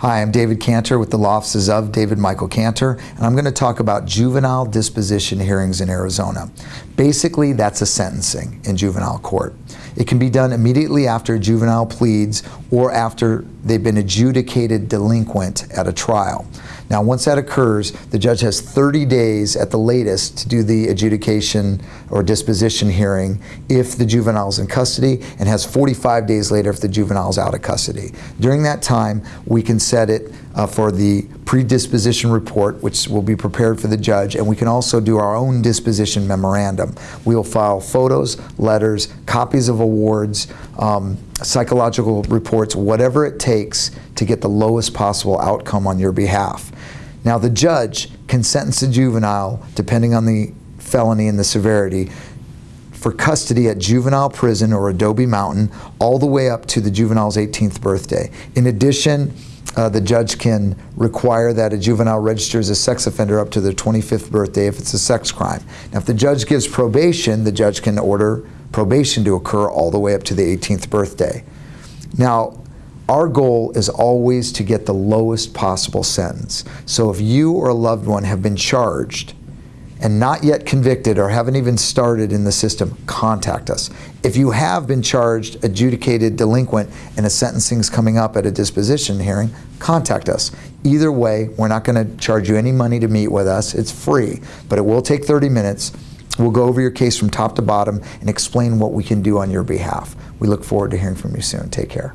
Hi, I'm David Cantor with the law offices of David Michael Cantor, and I'm going to talk about juvenile disposition hearings in Arizona. Basically, that's a sentencing in juvenile court. It can be done immediately after a juvenile pleads or after they've been adjudicated delinquent at a trial. Now, once that occurs, the judge has 30 days at the latest to do the adjudication or disposition hearing if the juvenile is in custody and has 45 days later if the juvenile is out of custody. During that time, we can set it uh, for the predisposition report, which will be prepared for the judge, and we can also do our own disposition memorandum. We'll file photos, letters, copies of awards, um, psychological reports, whatever it takes to get the lowest possible outcome on your behalf. Now, the judge can sentence a juvenile, depending on the felony and the severity, for custody at juvenile prison or Adobe Mountain all the way up to the juvenile's 18th birthday. In addition, uh, the judge can require that a juvenile register as a sex offender up to their 25th birthday if it's a sex crime. Now, if the judge gives probation, the judge can order probation to occur all the way up to the 18th birthday. Now, our goal is always to get the lowest possible sentence. So if you or a loved one have been charged and not yet convicted or haven't even started in the system, contact us. If you have been charged, adjudicated delinquent, and a sentencing is coming up at a disposition hearing, contact us. Either way, we're not going to charge you any money to meet with us. It's free, but it will take 30 minutes. We'll go over your case from top to bottom and explain what we can do on your behalf. We look forward to hearing from you soon. Take care.